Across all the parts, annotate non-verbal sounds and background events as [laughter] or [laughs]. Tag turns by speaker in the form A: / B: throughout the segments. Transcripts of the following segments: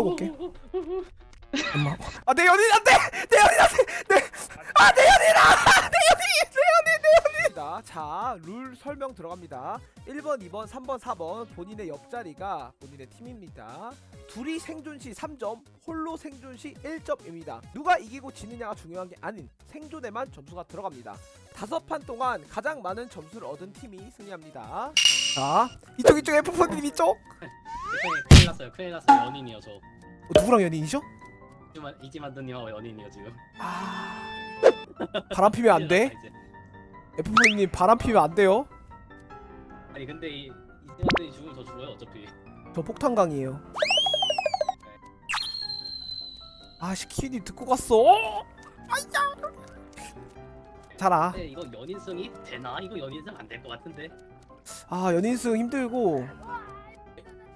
A: 올게. 엄마. 아내 연인 안돼 내 연인 안돼 내 아내 연인아 내 연인 내 연인 내 연인 자 룰 설명 들어갑니다 1번 2번 3번 4번 본인의 옆자리가 본인의 팀입니다 둘이 생존 시 3점 홀로 생존 시 1점입니다 누가 이기고 지느냐가 중요한 게 아닌 생존에만 점수가 들어갑니다 다섯 판 동안 가장 많은 점수를 얻은 팀이 승리합니다 자 이쪽 이쪽 F4님 이쪽
B: 큰일, 큰일 났어요. 큰일 났어요. 연인이요 저.
A: 어, 누구랑 연인이죠?
B: 이지만 이지만드님하고 연인이요 지금.
A: 아 바람 피면 안 돼? [laughs] F4님 바람 피면 안 돼요?
B: 아니 근데 이 이지만드님 죽으면 저 죽어요 어차피.
A: 저 폭탄강이에요 아씨 키님 듣고 갔어 아이야 자라
B: 근데 이거 연인성이 되나? 이거 연인성 안 될 것 같은데.
A: 아 연인승 힘들고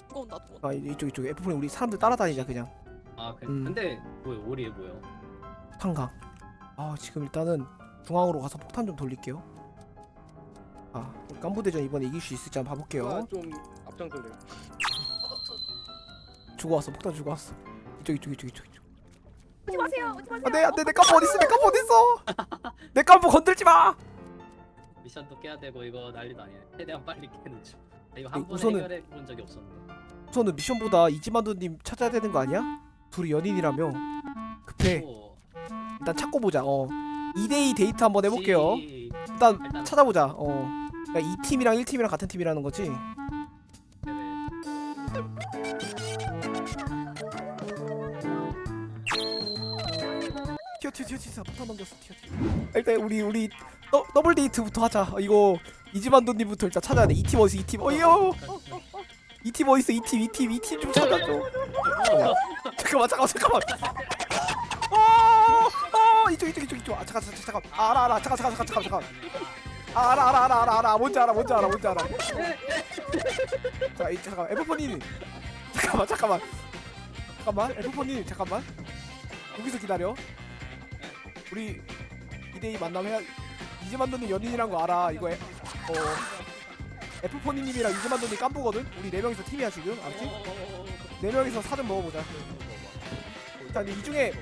C: 누가 온다
A: 아 이- 이쪽 이쪽 F4님 우리 사람들 따라다니자 그냥
B: 아 그,
A: 음.
B: 근데 뭐요 오리에 뭐요?
A: 탄강 아 지금 일단은 중앙으로 가서 폭탄 좀 돌릴게요. 아 깐부대전 이번에 이길 수 있을지 한번 봐볼게요.
D: 아, 좀 앞장설래요.
A: 주고 왔어 폭탄 주고 왔어. 이쪽 이쪽 이쪽 이쪽 이쪽.
C: 오지 마세요 오지 마세요.
A: 안돼 안돼 내 깐부 어딨어? 내 깐부 어딨어? [laughs] 내 깐부 건들지 마!
B: 미션도 깨야 되고 이거 난리도 아니네. 최대한 빨리 깨는 중. 아, 이거 한
A: 네,
B: 번에
A: 우선은-
B: 해결해 본 적이 없었는데.
A: 우선은 미션보다 이지만두님 찾아야 되는 거 아니야? 둘이 연인이라며. 급해.
B: 오,
A: 일단 찾고 보자 어 2대2 데이트 한번 해볼게요. 일단
B: 일단-
A: 찾아보자. 어. 그러니까 이 팀이랑 1팀이랑 같은 팀이라는 거지. 튀어 튀어 튀어 튀어. 폭탄 넘겼어 튀어 튀어. 일단 우리 우리 더, 더블 데이트부터 하자. 어, 이거 이지만두님부터 일단 찾아야 돼. 이 팀 어디서 이팀 어이요! 이팀 어디서 이팀 이팀 이팀 좀 찾아줘. [laughs] 잠깐만 잠깐만 잠깐만 어, 어 이쪽 이쪽 이쪽 이쪽. 아 잠깐 잠깐 잠깐. 아, 알아 알아. 잠깐 잠깐 잠깐 잠깐 잠깐. 아, 알아 알아 알아 알아 알아. 뭔지 알아 뭔지 알아 뭔지 알아. 자 이, 잠깐 에버퍼님. 잠깐만 잠깐만. 잠깐만 에버퍼님 잠깐만. 여기서 기다려. 우리 2대2 만남 해야 이지만도님 연인이란 거 알아 이거 에, 어. 에프포니님이랑 이지만도님 깜부거든? 우리 4명이서 팀이야 지금. 알았지? 4명이서 사전 먹어보자. 일단 이 중에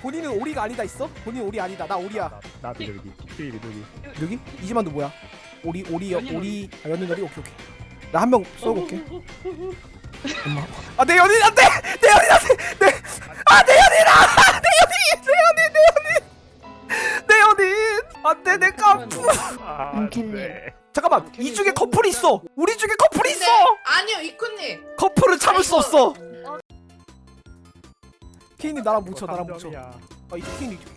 A: 본인은 오리가 아니다 있어? 본인 오리 아니다. 나 오리야.
D: 나 비둘기. 피 비둘기.
A: 여기? 이지만도 뭐야? 오리 오리 오리. 아 연인 오리? 오케이 오케이. 나 한 명 쏘고 올게 엄마. 아내 연인 안돼! 내 연인 안돼! 내아내 연인 아! 내 연인! 내 연인 내 연인! 내 연인! 안돼 내 깜부
D: 아. 네.
A: 잠깐만. 이 중에 커플이 있어. 우리 중에 커플이 있어.
E: 아니요 이쿠님.
A: 커플은 참을 수 없어 케인님 나랑 뭉쳐 나랑 뭉쳐. 아 이쪽 케인 이쪽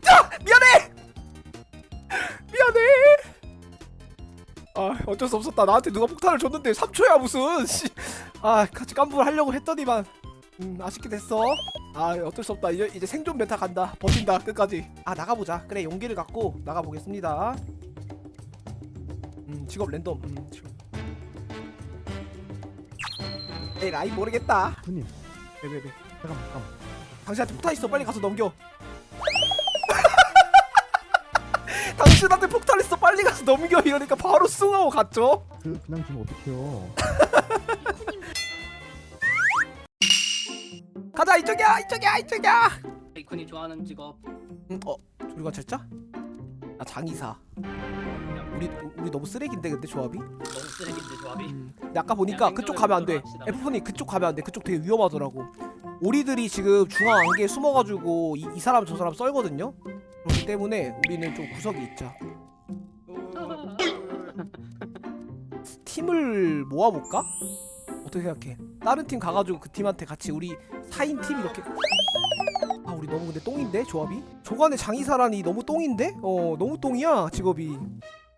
A: 자 미안해! 미안해! 아 어쩔 수 없었다. 나한테 누가 폭탄을 줬는데 3초야 무슨. 씨. 아 같이 깜부를 하려고 했더니만. 음 아쉽게 됐어. 아 어쩔 수 없다. 이제, 이제 생존 meta 간다. 버틴다 끝까지. 아 나가보자. 그래 용기를 갖고 나가보겠습니다. 음 직업 랜덤. 음 직업 에이 라인 모르겠다
D: 군님.
A: 왜왜왜
D: 잠깐만 잠깐만.
A: 당신한테 폭탄 있어 빨리 가서 넘겨 [laughs] 당신한테 폭탄 있어 빨리 가서 넘겨 이러니까 바로 숭하고 갔죠
D: 그 그냥 지금 어떡해요? [laughs]
A: 가자 이쪽이야 이쪽이야 이쪽이야
B: 이쿤이 좋아하는 직업.
A: 음, 어 조류가 쳤자? 아 장의사 우리 우리 너무 쓰레기인데 근데 조합이?
B: 너무 쓰레기인데 조합이.
A: 음. 근데 아까 보니까 그쪽 가면 안돼. F4님 그쪽 가면 안돼 그쪽 되게 위험하더라고 오리들이 지금 중앙 안개에 숨어가지고 이, 이 사람 저 사람 썰거든요 그렇기 때문에 우리는 좀 구석에 있자 [laughs] 팀을 모아볼까? 어떻게 생각해? 다른 팀 가가지고 그 팀한테 같이 우리 4인 팀 이렇게 아 우리 너무 근데 똥인데 조합이? 조간의 장의사라니 너무 똥인데? 어 너무 똥이야 직업이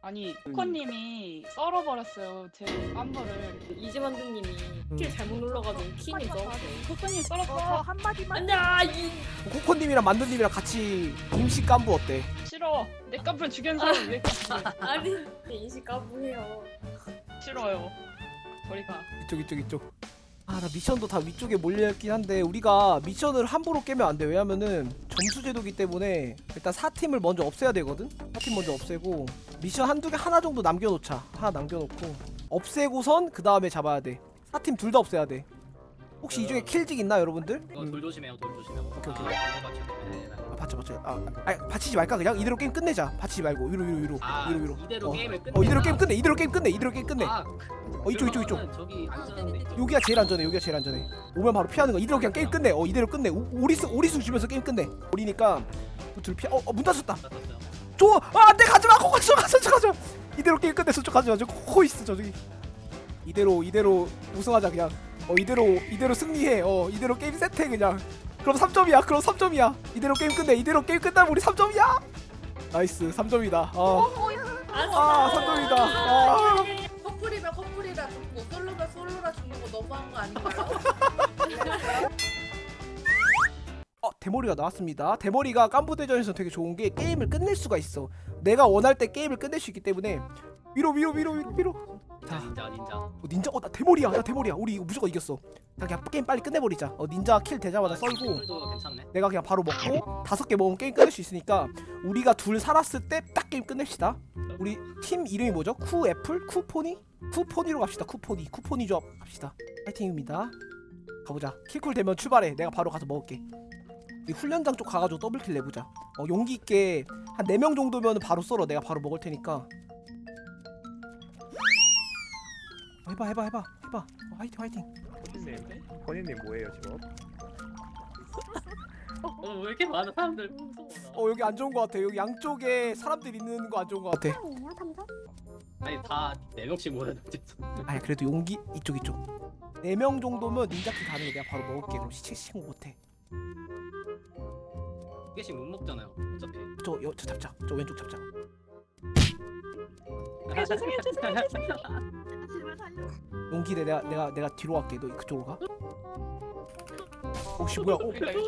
F: 아니 코코님이 썰어버렸어요 제 깜부를
G: 이지만두님이
A: 음.
G: 킬 잘못 눌러가지고 키니 넣었어.
F: 코코님
C: 저
F: 썰었어
C: 한마디만.
G: 아니야 이
A: 코코님이랑 만두님이랑 같이 임시 깐부 어때?
F: 싫어. 내 깜부를 죽인 사람 왜 [laughs]
G: 아니 인식 까부해요.
F: 싫어요. 저리 가.
A: 이쪽 이쪽 이쪽. 아 나 미션도 다 위쪽에 몰려있긴 한데 우리가 미션을 함부로 깨면 안 돼. 왜냐면은 점수 제도기 때문에 일단 4팀을 먼저 없애야 되거든? 4팀 먼저 없애고 미션 한두 개 하나 정도 남겨놓자. 하나 남겨놓고. 없애고선 그 다음에 잡아야 돼. 사팀 둘 다 없애야 돼. 혹시 이 중에 kill직 있나 여러분들? 음.
B: 돌 조심해요. 돌 조심해요.
A: 오케이, 오케이.
B: 아, 이거 맞춰야 돼.
A: 아 받쳐 받쳐 아, 아니 받치지 말까 그냥? 이대로 게임 끝내자. 받치지 말고. 위로 위로 위로.
B: 아
A: 위로 위로.
B: 이대로
A: 어.
B: 게임을 끝내
A: 어 이대로 게임 끝내 이대로 게임 끝내 이대로 게임 끝내.
B: 아,
A: 어 이쪽 이쪽 이쪽.
B: 저기 안전한데 이쪽.
A: 여기가 제일 안전해 여기가 제일 안전해. 오면 바로 피하는 거. 이대로 그냥 게임 끝내. 어 이대로 끝내. 오- 오리수 오리수 주면서 게임 끝내. 오리니까 둘 피하 어문 닫혔다. 줘! 아, 안돼 가지마 코 가지마 가지마 가지마. 이대로 게임 끝내 저쪽 가지마 저코 있어 저기. 이대로 이대로 우승하자 그냥. 어 이대로 이대로 승리해. 어 이대로 게임 세트해 그냥. 그럼 3점이야 그럼 3점이야. 이대로 게임 끝내 이대로 게임 끝나면 우리 3점이야. nice 3점이다. 어. 아 3점이다. 아.
E: 커플이면 커플이라 죽고 솔로면 솔로라 죽는 거 너무한 거 아닌가요? [laughs]
A: 어, 대머리가 나왔습니다. 대머리가 깐부대전에서 되게 좋은 게 게임을 끝낼 수가 있어. 내가 원할 때 게임을 끝낼 수 있기 때문에 위로 위로 위로 위로 위로. 자,
B: 닌자 닌자
A: 어, 닌자, 어, 나 대머리야, 나 대머리야. 우리 이거 무조건 이겼어. 자, 그냥 게임 빨리 끝내버리자. 어, 닌자 kill 되자마자
B: 괜찮네
A: 내가 그냥 바로 먹고 다섯 개 먹으면 게임 끝낼 수 있으니까 우리가 둘 살았을 때 딱 게임 끝냅시다. 우리 팀 이름이 뭐죠? 쿠 애플 쿠포니 쿠포니로 갑시다. 쿠포니 쿠포니 조합 갑시다. 파이팅입니다. 가보자. kill cool 되면 출발해. 내가 바로 가서 먹을게. 이 훈련장 쪽 가가지고 double kill 내보자. 어, 용기 있게 한 4명 정도면 바로 썰어. 내가 바로 먹을 테니까. 어, 해봐 해봐 해봐 해봐. 어, 화이팅 화이팅.
D: 포니님 포니님 뭐예요 지금?
B: 어, 왜 이렇게 많은 사람들 무서워 나.
A: 어 여기 안 좋은 거 같아. 여기 양쪽에 사람들 있는 거 안 좋은 거 같아.
B: 아니 다네 명씩 모였는데
A: 아니 그래도 용기 이쪽 이쪽. 4명 정도면 닌자킬 가능해. 내가 바로 먹을게. 그럼 시체 신고 못해.
B: 개씩 못 먹잖아요 어차피.
A: 저, 여, 저 잡자. 저 왼쪽 잡자. 아, 살려주세요 살려주세요. 제발 살려. 용기대 내가 내가 내가 뒤로 갈게. 너 그쪽으로 가. 오씨 뭐야? 어? 그러니까 오,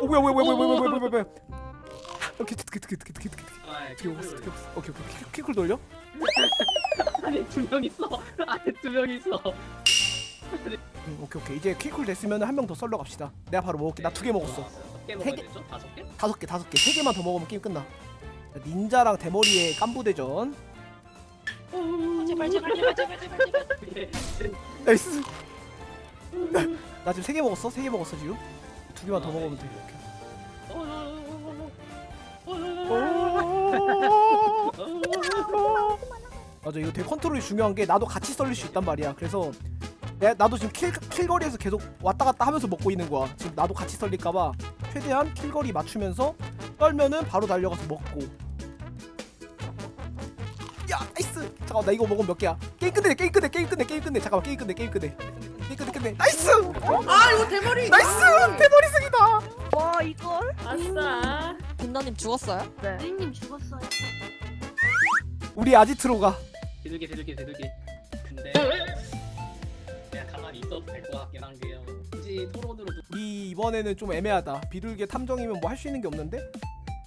A: 오 어, 뭐야 뭐야 뭐야 뭐야 뭐야 뭐야 뭐야 아, 오케이 특히 특히 특히 특히
B: 특히
A: 특히 없어 특히 없어. 오케이 오케이. kill cool 돌려?
B: 안에 두명 있어. 안에 두명 있어.
A: 음, 오케이 오케이. 이제 kill cool 됐으면 한 명 더 썰러 갑시다. 내가 바로 먹을게. 나 두 개 먹었어. 몇개세
B: 먹어야
A: 개.
B: 되죠? 다섯 개?
A: 다섯 개 다섯 개. 세 개만 더 먹으면 게임 끝나. 자, 닌자랑 대머리의 깐부대전.
F: 제발 제발 제발 제발 제발 제발.
B: 예.
A: 나이스. 나 지금 세 개 먹었어. 세 개 먹었어 지금. 두 개만 더 먹으면 돼. 이렇게. 맞아 이거 되게 컨트롤이 중요한 게 나도 같이 썰릴 수 있단 말이야 그래서 내, 나도 지금 kill, kill거리에서 계속 왔다 갔다 하면서 먹고 있는 거야 지금 나도 같이 썰릴까봐 최대한 kill거리 맞추면서 썰면은 바로 달려가서 먹고. 야 nice! 잠깐만 나 이거 먹으면 몇 개야? 게임 끝내 게임 끝내 게임 끝내 게임 끝내. 잠깐만 게임 끝내 게임 끝내. 게임 끝내 끝내. nice!
E: 아 이거 대머리
A: nice! 대머리 승이다!
C: 와 이걸?
G: 아싸.
C: 빛나님 죽었어요? 네.
A: 우리 아지트로가.
B: 비둘기 비둘기 비둘기. 근데 그냥 가만히 있어도 될 것 같긴 한 게요. 굳이 토론으로 도-
A: 우리 이번에는 좀 애매하다. 비둘기 탐정이면 뭐 할 수 있는 게 없는데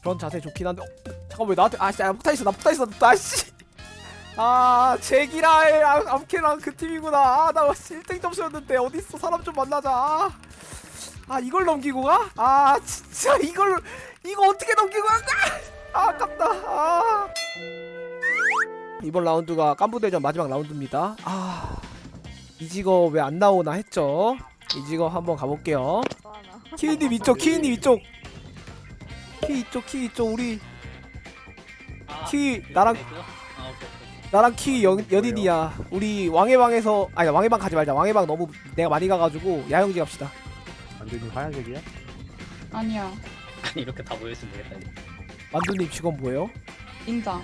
A: 그런 자세 좋긴 한데. 어, 잠깐 왜 나한테 아씨 나 폭탄 있어 나 폭탄 있어 나씨. 아 제기라의 아, 암캐랑 그 팀이구나. 아나 1등 점수였는데 어디 있어 사람 좀 만나자. 아, 아 이걸 넘기고 가? 아 진짜 이걸 이거 어떻게 넘기고 가? 아 아깝다. 아. 이번 라운드가 깐부대전 마지막 라운드입니다. 아. 이 직업 왜안 나오나 했죠. 이 직업 한번 가볼게요. 키위님 이쪽, 키위님 이쪽. 키 이쪽, 키 이쪽. 우리
B: 아,
A: 키
B: 그-
A: 나랑 나랑 키 연, 연인이야. 우리 왕의 방에서 아니 왕의 방 가지 말자. 왕의 방 너무 내가 많이 가가지고 야영지 갑시다.
D: 완전히 하얀색이야?
F: 아니야
B: 아니 이렇게 다 모여있으면 되겠다 이제.
A: 만두님 직업 뭐예요?
F: 인장.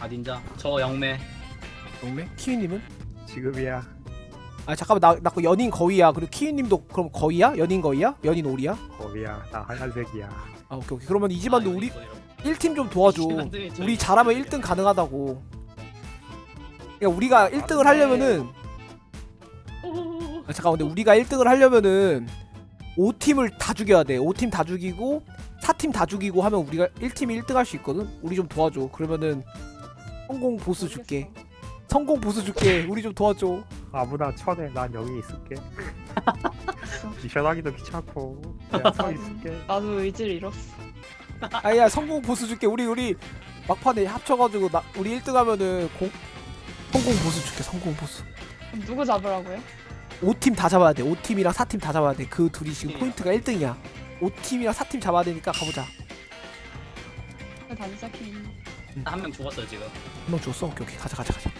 B: 아 닌자 저 영매
A: 동매? 키위님은?
D: 지금이야.
A: 아 잠깐만 나 나 연인 거위야. 그리고 키위님도 그럼 거위야? 연인 거위야? 연인 오리야?
D: 거기야. 나 하얀색이야.
A: 아 오케이 오케이. 그러면 이 집안도
B: 아,
A: 우리
B: 이거, 이거,
A: 1팀 좀 도와줘. 우리 잘하면 1등 가능하다고. 그러니까 우리가 1등을 하려면은 아, 잠깐 근데 우리가 1등을 하려면은 5팀을 다 죽여야 돼. 5팀 다 죽이고 4팀 다 죽이고 하면 우리가 1팀이 1등 할 수 있거든. 우리 좀 도와줘. 그러면은 성공 보스 줄게. 성공 보스 줄게. 우리 좀 도와줘.
D: 아무나 쳐내. 난 여기 있을게. [laughs] 미션하기도 귀찮고 그냥 서 있을게. [laughs]
F: 나도 의지를 잃었어.
A: 아야 성공 보스 줄게. 우리 우리 막판에 합쳐가지고 나 우리 1등 하면은 공 성공 보스 줄게. 성공 보스.
F: 그럼 누구 잡으라고요?
A: 5팀 다 잡아야 돼 5팀이랑 4팀 다 잡아야 돼그 둘이 지금
B: 팀이요?
A: 포인트가 1등이야 5팀이랑 4팀 잡아야 되니까 가보자
F: 단사키.
B: 한명 죽었어 지금.
A: 한명 줬어? 오케이 오케이 가자 가자 가자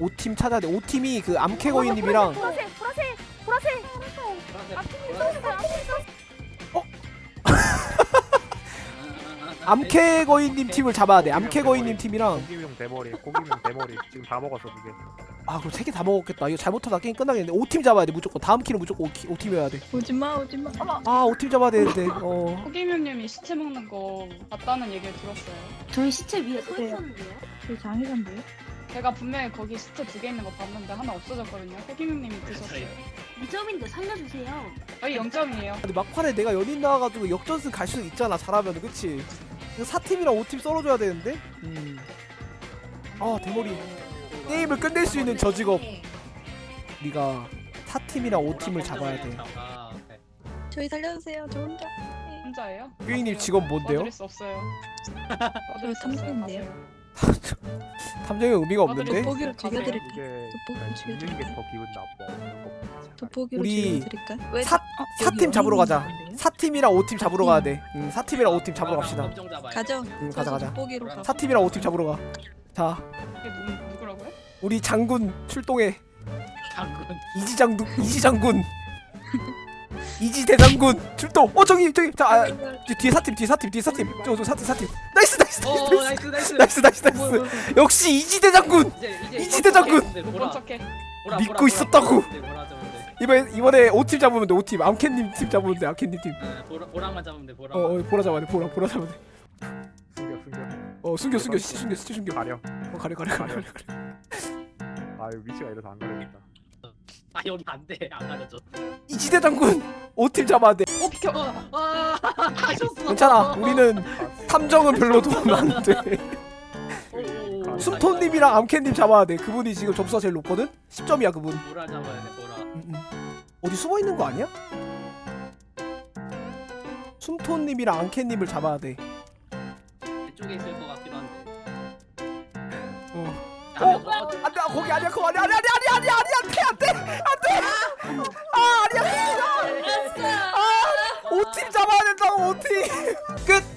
A: 5팀 찾아야 돼. 5팀이 그 암캐거인님이랑
C: 보라색 보라색 보라색 [laughs]
A: 암캐거인님 팀을 잡아야 돼. 암캐거인님 팀이랑.
D: 고기명 대머리 고기명 대머리. 지금 다 먹었어 두개
A: 아 그럼 세 개 다 먹었겠다. 이거 잘못하다 게임 끝나겠네 5팀 잡아야 돼 무조건. 다음 키는 무조건 5, 팀이어야 돼.
C: 오지마 오지마.
A: 아 5팀 잡아야 되는데. 어.
F: 호기명님이 시체 먹는 거 봤다는 얘기를 들었어요.
G: 저희 시체 위에 서 있었는데요?
C: 저 장애산데요?
F: 제가 분명히 거기 시체 두개 있는 거 봤는데 하나 없어졌거든요. 호기명님이 드셨어요.
G: 2점인데 살려주세요.
F: 저희 0점이에요.
A: 근데 막판에 내가 연인 나와가지고 역전승 갈 수 있잖아 잘하면 그치 이거 4팀이랑 5팀 썰어줘야 되는데 음 아 대머리 게임을 끝낼 수 있는 저 직업 우리가 4팀이랑 5팀을 잡아야 돼
B: 아.
C: 저희 살려주세요 저 혼자
F: 혼자예요?
A: 규잉님 직업 뭔데요?
F: 도와드릴 수 없어요. 없어요.
C: 탐정인데요.
A: 탐정의 의미가 없는데
C: 돋보기로
F: 가세요.
C: 죽여드릴까요?
D: 이게
C: 돋보기로 죽여드릴까요?
D: 더 기분 나빠 이런 거 보면.
C: 돋보기로
A: 우리
C: 죽여드릴까요? 왜
A: 사-
C: 다- 어,
A: 4팀 잡으러 가자? 4팀이랑 5팀 잡으러 가야 돼 응, 4팀이랑 5팀 잡으러 갑시다
B: 검정 잡아요.
C: 가죠
A: 응 가자 가자 4팀이랑 5팀 잡으러 가자
F: 누?
A: 우리 장군 출동해
B: 장군.
A: 이지 장군 이지 장군 이지 대장군 출동 어 저기 저기 자 아, 저 뒤에 사팀 뒤에 사팀 뒤에 사팀 저저 사팀 사팀 nice
B: 어
A: nice. nice nice. nice nice nice. 역시 이지 대 장군! 이지대 장군!
F: 척해.
B: 보라,
A: 믿고 있었다고!
B: 잡으면 돼.
A: 이번에 이번에 5팀 잡으면 돼 5팀. 암캔님 팀 잡으면 돼 암캔님
B: 어, 보라 보라 만 잡으면 돼 보라.
A: 팀어 어, 보라 잡아야 돼 보라 보라
D: 숨겨 숨겨.
A: 돼어 숨겨 숨겨 시 숨겨. 시 숨겨
D: 가려.
A: 어 가려 가려 가려 가려.
D: 아유 위치가 이래서 안 가려진다
B: 아 여기 안 돼. 안 가려져.
A: 이지 대장군 5팀 잡아야 돼
F: 어 비켜.
B: 아 가셨어.
A: 괜찮아 우리는 탐정은 별로 도움 안돼
B: 오,
A: 숨톤님이랑 암캔님 잡아야 돼 그분이 지금 점수가 제일 높거든 10점이야 그분
B: 보라 잡아야 돼 보라.
A: 음, 음. 어디 숨어 있는 거 아니야? 숨톤님이랑 앙캔님을 잡아야 돼.
B: 이쪽에 있을 한데.
A: 어? 안돼. 아, 거기 아니야 그거 아니야. 아니야 아니야 아니야 아니야 안돼 안돼. 안돼. 아 아니야. 아 오팀 잡아야 된다고 오팀. 끝.